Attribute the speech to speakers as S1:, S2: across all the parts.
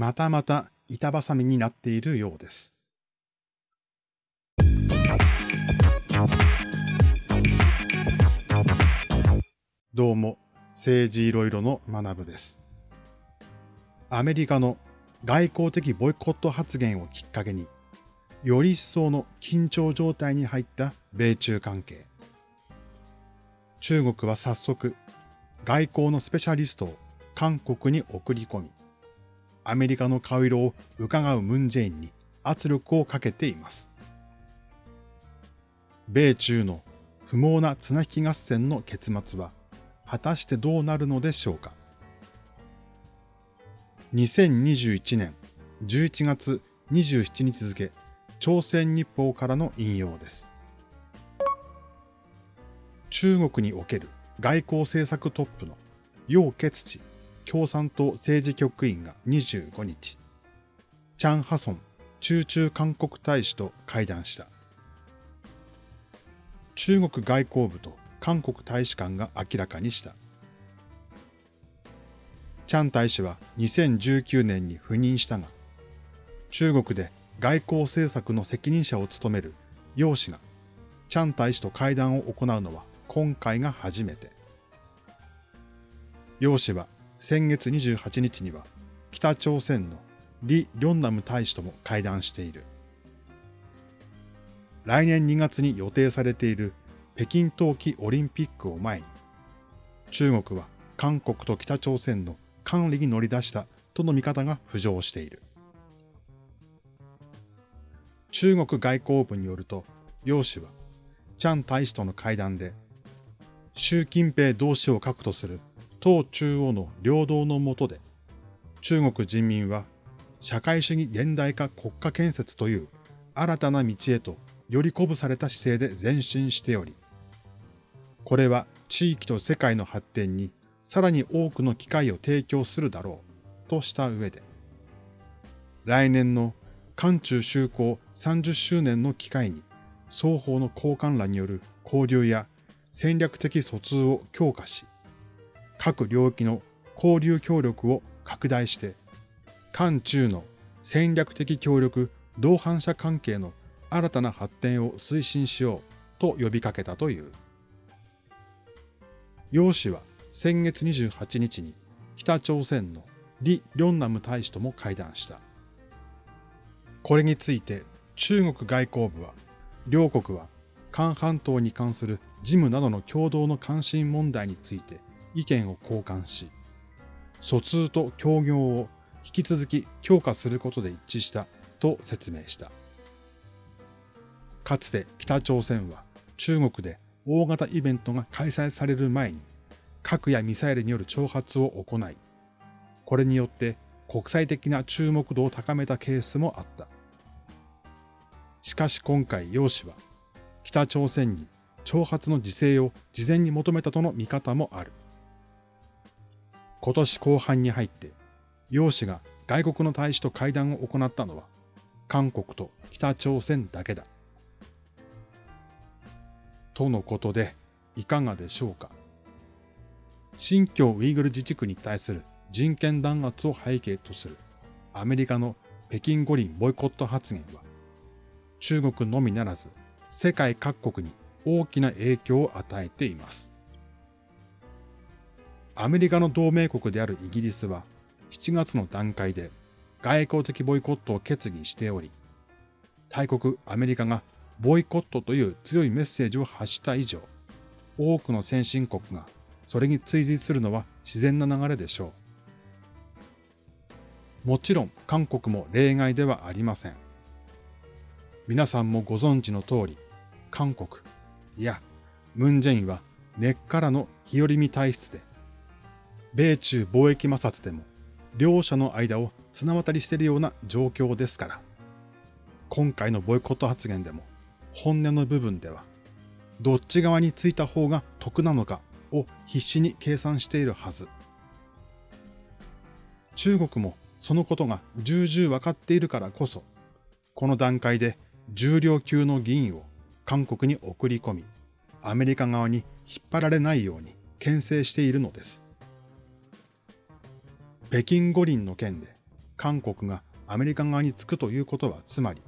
S1: またまた板挟みになっているようです。どうも、政治いろいろの学部です。アメリカの外交的ボイコット発言をきっかけに、より一層の緊張状態に入った米中関係。中国は早速、外交のスペシャリストを韓国に送り込み、アメリカの顔色を伺うムンジェインに圧力をかけています。米中の不毛な綱引き合戦の結末は果たしてどうなるのでしょうか。2021年11月27日付、朝鮮日報からの引用です。中国における外交政策トップの楊潔地共産党政治局員が25日、チャン・ハソン中中韓国大使と会談した。中国外交部と韓国大使館が明らかにした。チャン大使は2019年に赴任したが、中国で外交政策の責任者を務める楊氏が、チャン大使と会談を行うのは今回が初めて。楊氏は先月28日には北朝鮮の李良南大使とも会談している。来年2月に予定されている北京冬季オリンピックを前に、中国は韓国と北朝鮮の管理に乗り出したとの見方が浮上している。中国外交部によると、楊氏は、チャン大使との会談で、習近平同志を核とする党中央の領導の下で、中国人民は社会主義現代化国家建設という新たな道へとより鼓舞された姿勢で前進しており、これは地域と世界の発展にさらに多くの機会を提供するだろうとした上で、来年の韓中修好30周年の機会に双方の交換欄による交流や戦略的疎通を強化し、各領域の交流協力を拡大して、韓中の戦略的協力同伴者関係の新たな発展を推進しようと呼びかけたという。楊氏は先月28日に北朝鮮の李良南大使とも会談した。これについて中国外交部は、両国は韓半島に関する事務などの共同の関心問題について意見を交換し、疎通と協業を引き続き強化することで一致したと説明した。かつて北朝鮮は中国で大型イベントが開催される前に核やミサイルによる挑発を行い、これによって国際的な注目度を高めたケースもあった。しかし今回楊氏は北朝鮮に挑発の自制を事前に求めたとの見方もある。今年後半に入って、楊氏が外国の大使と会談を行ったのは、韓国と北朝鮮だけだ。とのことで、いかがでしょうか。新疆ウイグル自治区に対する人権弾圧を背景とするアメリカの北京五輪ボイコット発言は、中国のみならず世界各国に大きな影響を与えています。アメリカの同盟国であるイギリスは7月の段階で外交的ボイコットを決議しており、大国アメリカがボイコットという強いメッセージを発した以上、多くの先進国がそれに追随するのは自然な流れでしょう。もちろん韓国も例外ではありません。皆さんもご存知の通り、韓国、いや、ムンジェインは根っからの日和見体質で、米中貿易摩擦でも両者の間を綱渡りしているような状況ですから、今回のボイコット発言でも本音の部分では、どっち側についた方が得なのかを必死に計算しているはず。中国もそのことが重々わかっているからこそ、この段階で重量級の議員を韓国に送り込み、アメリカ側に引っ張られないように牽制しているのです。北京五輪の件で韓国がアメリカ側につくということはつまり、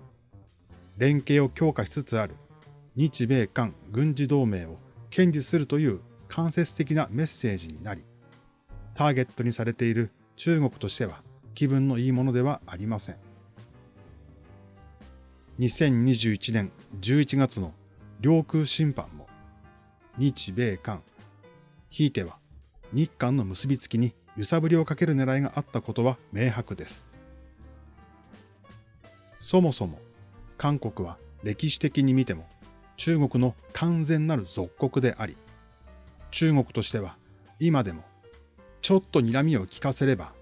S1: 連携を強化しつつある日米韓軍事同盟を堅持するという間接的なメッセージになり、ターゲットにされている中国としては気分のいいものではありません。2021年11月の領空侵犯も、日米韓、ひいては日韓の結びつきに揺さぶりをかける狙いがあったことは明白です。そもそも韓国は歴史的に見ても中国の完全なる属国であり、中国としては今でもちょっと睨みを聞かせれば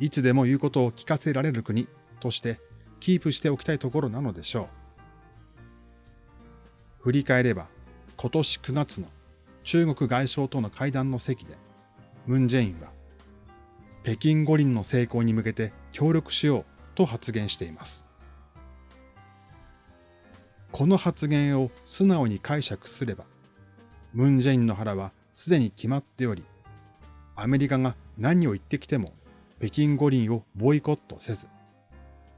S1: いつでも言うことを聞かせられる国としてキープしておきたいところなのでしょう。振り返れば今年9月の中国外相との会談の席でムン・ジェインは北京五輪の成功に向けて協力しようと発言しています。この発言を素直に解釈すれば、ムン・ジェインの腹はすでに決まっており、アメリカが何を言ってきても北京五輪をボイコットせず、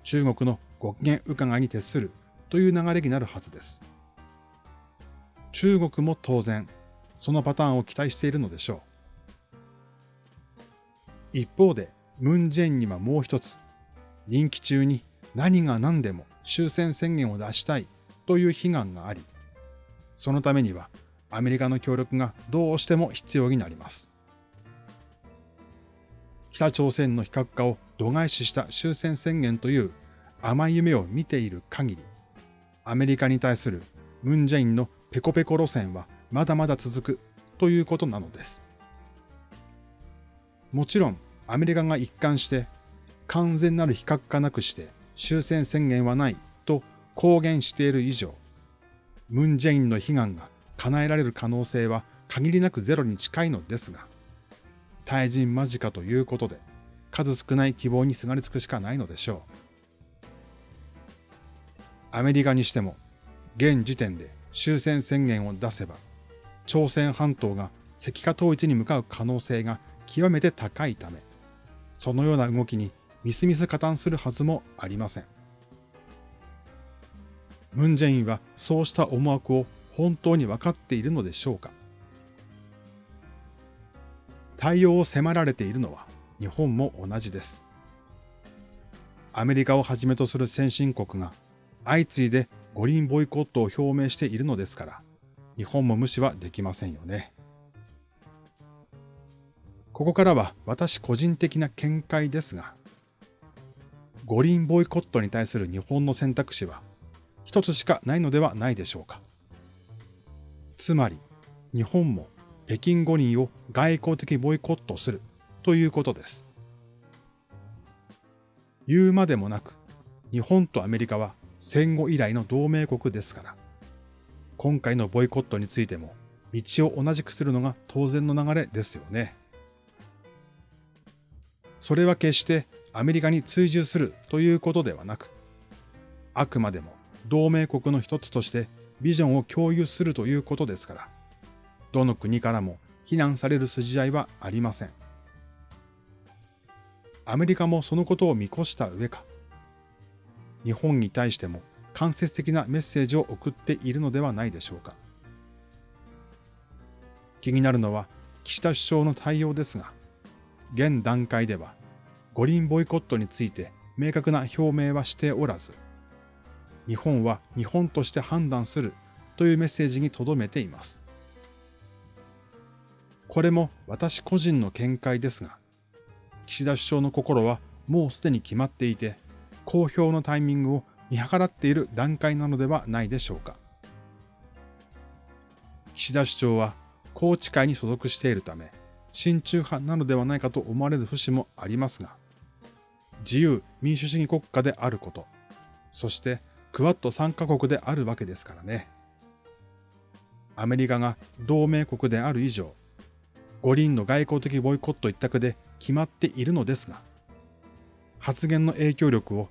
S1: 中国のご機嫌伺いに徹するという流れになるはずです。中国も当然、そのパターンを期待しているのでしょう。一方で、ムン・ジェインにはもう一つ、任期中に何が何でも終戦宣言を出したいという悲願があり、そのためにはアメリカの協力がどうしても必要になります。北朝鮮の非核化を度外視した終戦宣言という甘い夢を見ている限り、アメリカに対するムン・ジェインのペコペコ路線はまだまだ続くということなのです。もちろんアメリカが一貫して完全なる非核化なくして終戦宣言はないと公言している以上、ムン・ジェインの悲願が叶えられる可能性は限りなくゼロに近いのですが、退陣間近ということで、数少ない希望にすがりつくしかないのでしょう。アメリカにしても、現時点で終戦宣言を出せば、朝鮮半島が石化統一に向かう可能性が極めて高いため、そのような動きにみすみす加担するはずもありません。ムン・ジェインはそうした思惑を本当に分かっているのでしょうか対応を迫られているのは日本も同じです。アメリカをはじめとする先進国が相次いで五輪ボイコットを表明しているのですから、日本も無視はできませんよね。ここからは私個人的な見解ですが、五輪ボイコットに対する日本の選択肢は一つしかないのではないでしょうか。つまり、日本も北京五輪を外交的ボイコットするということです。言うまでもなく、日本とアメリカは戦後以来の同盟国ですから、今回のボイコットについても道を同じくするのが当然の流れですよね。それは決してアメリカに追従するということではなく、あくまでも同盟国の一つとしてビジョンを共有するということですから、どの国からも非難される筋合いはありません。アメリカもそのことを見越した上か、日本に対しても間接的なメッセージを送っているのではないでしょうか。気になるのは岸田首相の対応ですが、現段階では五輪ボイコットについて明確な表明はしておらず、日本は日本として判断するというメッセージに留めています。これも私個人の見解ですが、岸田首相の心はもうすでに決まっていて、公表のタイミングを見計らっている段階なのではないでしょうか。岸田首長は宏池会に所属しているため、親中派なのではないかと思われる節もありますが、自由民主主義国家であること、そしてクワッド3カ国であるわけですからね。アメリカが同盟国である以上、五輪の外交的ボイコット一択で決まっているのですが、発言の影響力を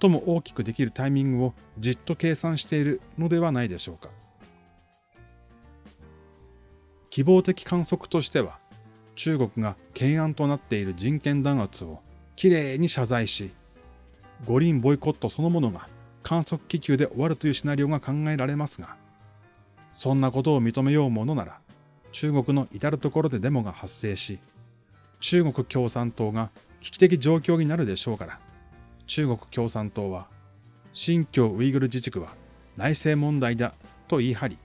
S1: 最も大きくできるタイミングをじっと計算しているのではないでしょうか。希望的観測としては、中国が懸案となっている人権弾圧をきれいに謝罪し、五輪ボイコットそのものが観測気球で終わるというシナリオが考えられますが、そんなことを認めようものなら、中国の至るところでデモが発生し、中国共産党が危機的状況になるでしょうから、中国共産党は、新疆ウイグル自治区は内政問題だと言い張り、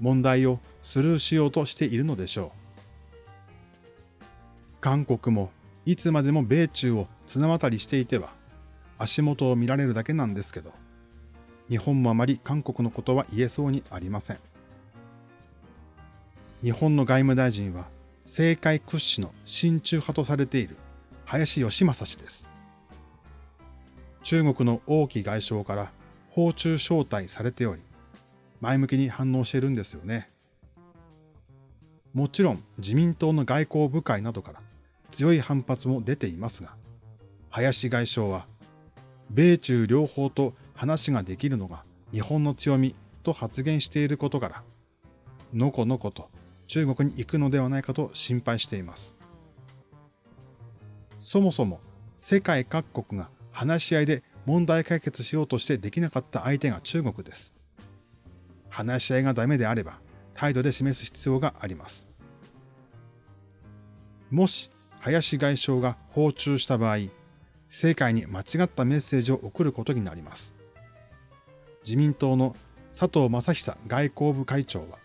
S1: 問題をスルーしようとしているのでしょう。韓国もいつまでも米中を綱渡りしていては足元を見られるだけなんですけど、日本もあまり韓国のことは言えそうにありません。日本の外務大臣は政界屈指の親中派とされている林義正氏です。中国の王毅外相から訪中招待されており、前向きに反応しているんですよね。もちろん自民党の外交部会などから強い反発も出ていますが、林外相は、米中両方と話ができるのが日本の強みと発言していることから、のこのこと中国に行くのではないかと心配しています。そもそも世界各国が話し合いで問題解決しようとしてできなかった相手が中国です。話し合いがダメであれば態度で示す必要があります。もし林外相が訪中した場合、世界に間違ったメッセージを送ることになります。自民党の佐藤正久外交部会長は、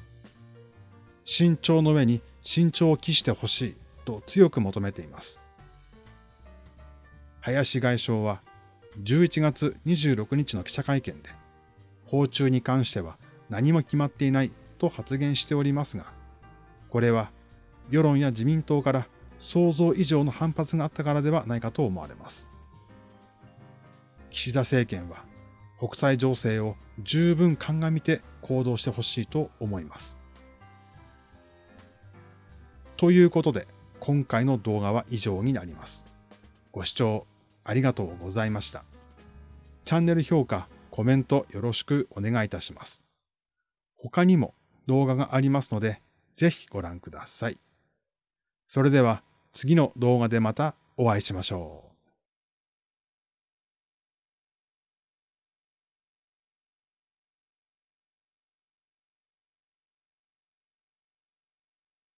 S1: 慎重の上に慎重を期してほしいと強く求めています。林外相は11月26日の記者会見で、訪中に関しては何も決まっていないと発言しておりますが、これは世論や自民党から想像以上の反発があったからではないかと思われます。岸田政権は国際情勢を十分鑑みて行動してほしいと思います。ということで、今回の動画は以上になります。ご視聴ありがとうございました。チャンネル評価、コメントよろしくお願いいたします。他にも動画がありますので、ぜひご覧ください。それでは次の動画でまたお会いしましょう。